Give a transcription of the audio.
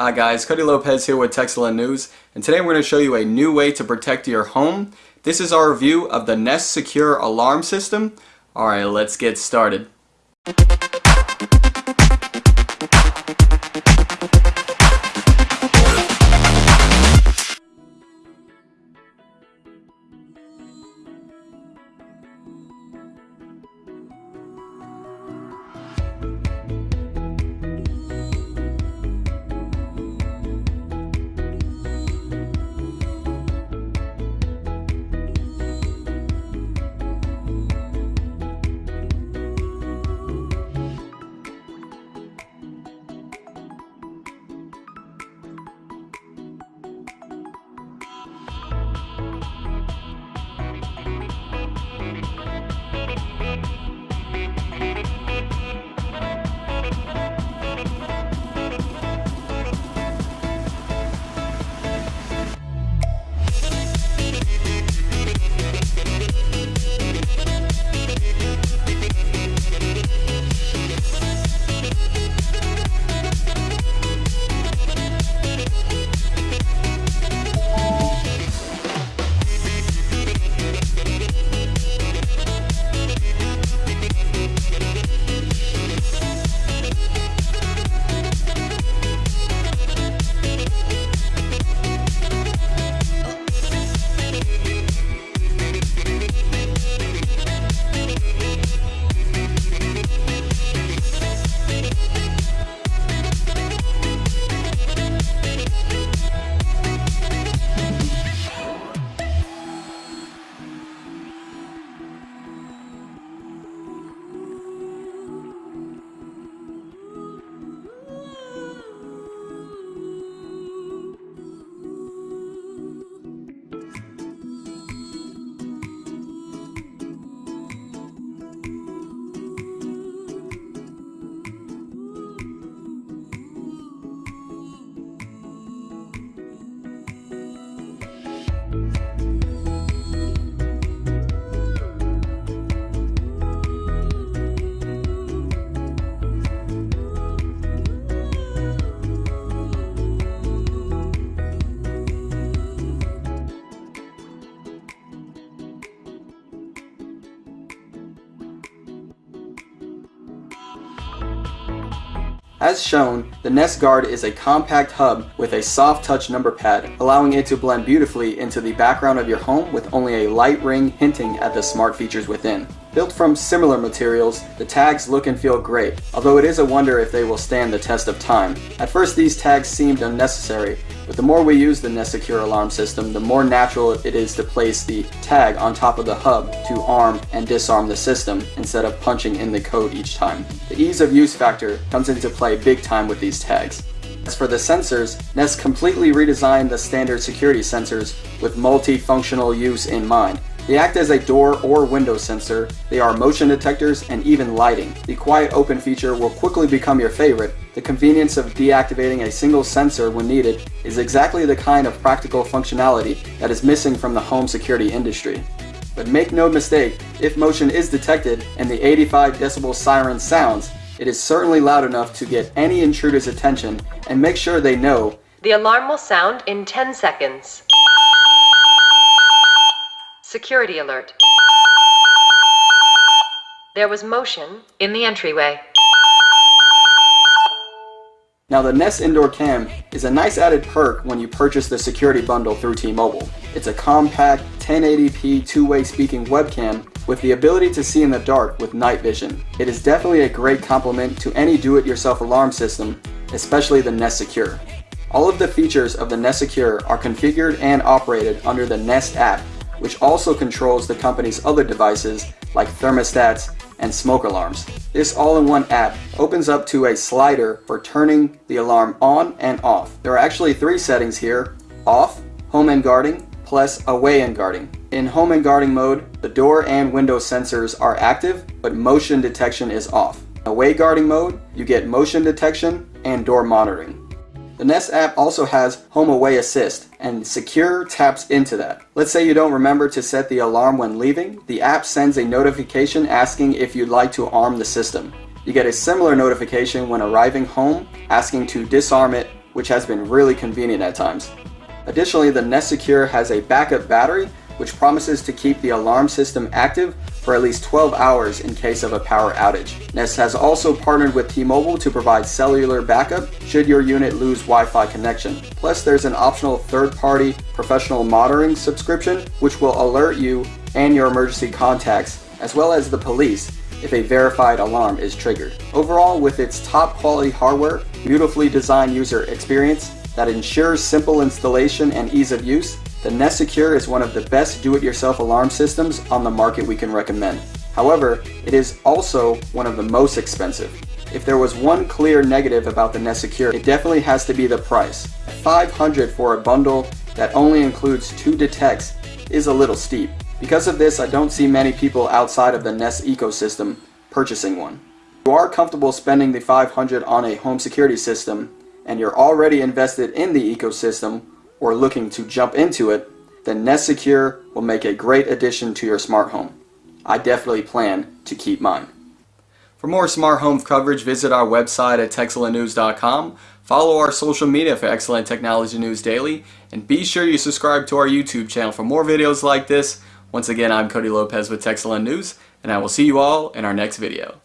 Hi guys, Cody Lopez here with Techcellent News, and today we're going to show you a new way to protect your home. This is our review of the Nest Secure Alarm System. Alright, let's get started. As shown, the Nest Guard is a compact hub with a soft touch number pad, allowing it to blend beautifully into the background of your home with only a light ring hinting at the smart features within. Built from similar materials, the tags look and feel great, although it is a wonder if they will stand the test of time. At first these tags seemed unnecessary, but the more we use the Nest Secure alarm system, the more natural it is to place the tag on top of the hub to arm and disarm the system instead of punching in the code each time. The ease of use factor comes into play big time with these tags. As for the sensors, Nest completely redesigned the standard security sensors with multifunctional use in mind, they act as a door or window sensor, they are motion detectors, and even lighting. The quiet open feature will quickly become your favorite. The convenience of deactivating a single sensor when needed is exactly the kind of practical functionality that is missing from the home security industry. But make no mistake, if motion is detected and the 85 decibel siren sounds, it is certainly loud enough to get any intruder's attention and make sure they know the alarm will sound in 10 seconds. Security alert. There was motion in the entryway. Now the Nest Indoor Cam is a nice added perk when you purchase the security bundle through T-Mobile. It's a compact 1080p two-way speaking webcam with the ability to see in the dark with night vision. It is definitely a great complement to any do-it-yourself alarm system, especially the Nest Secure. All of the features of the Nest Secure are configured and operated under the Nest app which also controls the company's other devices like thermostats and smoke alarms. This all-in-one app opens up to a slider for turning the alarm on and off. There are actually three settings here, off, home and guarding, plus away and guarding. In home and guarding mode, the door and window sensors are active, but motion detection is off. Away guarding mode, you get motion detection and door monitoring. The Nest app also has Home Away Assist, and Secure taps into that. Let's say you don't remember to set the alarm when leaving, the app sends a notification asking if you'd like to arm the system. You get a similar notification when arriving home, asking to disarm it which has been really convenient at times. Additionally, the Nest Secure has a backup battery, which promises to keep the alarm system active for at least 12 hours in case of a power outage. Nest has also partnered with T-Mobile to provide cellular backup should your unit lose Wi-Fi connection. Plus, there's an optional third-party professional monitoring subscription, which will alert you and your emergency contacts, as well as the police, if a verified alarm is triggered. Overall, with its top quality hardware, beautifully designed user experience that ensures simple installation and ease of use, the Nest Secure is one of the best do-it-yourself alarm systems on the market we can recommend. However, it is also one of the most expensive. If there was one clear negative about the Nest Secure, it definitely has to be the price. 500 for a bundle that only includes two detects is a little steep. Because of this, I don't see many people outside of the Nest ecosystem purchasing one. If you are comfortable spending the 500 on a home security system, and you're already invested in the ecosystem or looking to jump into it, then Nest Secure will make a great addition to your smart home. I definitely plan to keep mine. For more smart home coverage, visit our website at TechCellentNews.com. Follow our social media for excellent technology news daily, and be sure you subscribe to our YouTube channel for more videos like this once again, I'm Cody Lopez with Techcellent News, and I will see you all in our next video.